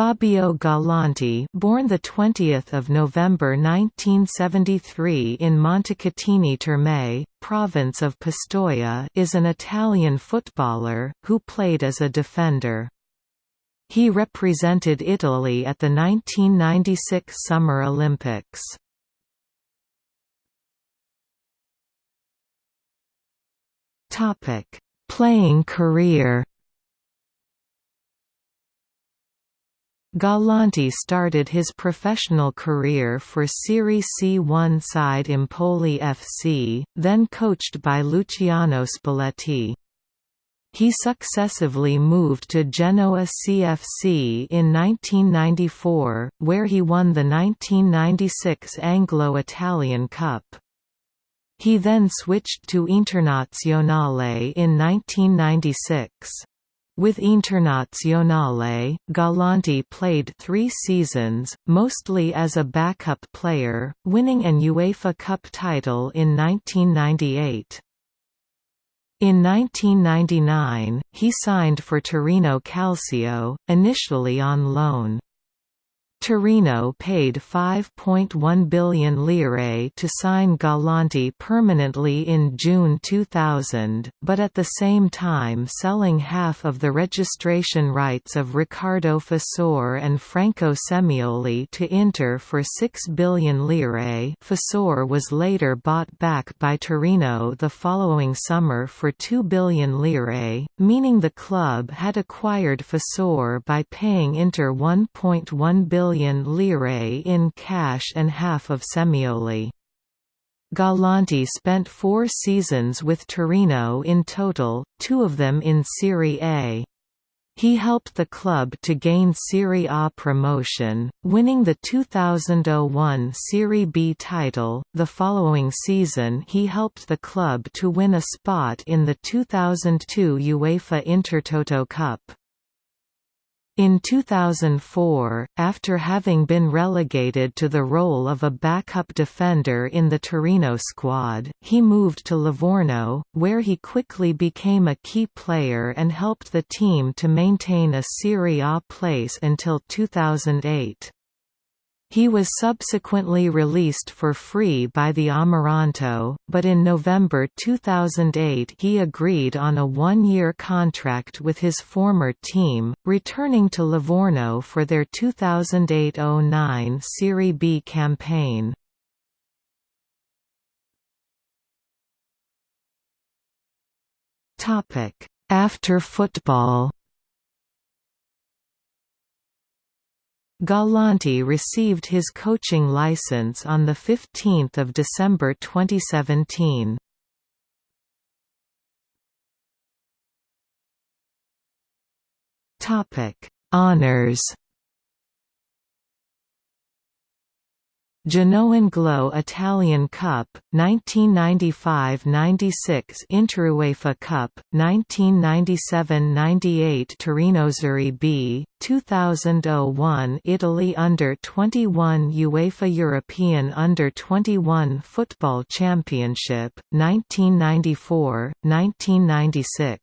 Fabio Galante, born the 20th of November 1973 in Montecatini Terme, province of Pistoia, is an Italian footballer who played as a defender. He represented Italy at the 1996 Summer Olympics. Topic: Playing career. Galante started his professional career for Serie C1 side Empoli FC, then coached by Luciano Spalletti. He successively moved to Genoa CFC in 1994, where he won the 1996 Anglo-Italian Cup. He then switched to Internazionale in 1996. With Internazionale, Galante played three seasons, mostly as a backup player, winning an UEFA Cup title in 1998. In 1999, he signed for Torino Calcio, initially on loan. Torino paid 5.1 billion lire to sign Galante permanently in June 2000, but at the same time selling half of the registration rights of Riccardo Fissore and Franco Semioli to Inter for 6 billion lire. Fissore was later bought back by Torino the following summer for 2 billion lire, meaning the club had acquired Fissore by paying Inter 1.1 billion billion lire in cash and half of Semioli. Galante spent four seasons with Torino in total, two of them in Serie A. He helped the club to gain Serie A promotion, winning the 2001 Serie B title. The following season, he helped the club to win a spot in the 2002 UEFA Intertoto Cup. In 2004, after having been relegated to the role of a backup defender in the Torino squad, he moved to Livorno, where he quickly became a key player and helped the team to maintain a Serie A place until 2008. He was subsequently released for free by the Amaranto, but in November 2008 he agreed on a one-year contract with his former team, returning to Livorno for their 2008–09 Serie B campaign. After football Galante received his coaching license on 15 December 2017. Honours Genoa Anglo-Italian Cup, 1995–96 Inter UEFA Cup, 1997–98 Torino Serie B, 2001 Italy Under-21 UEFA European Under-21 Football Championship, 1994–1996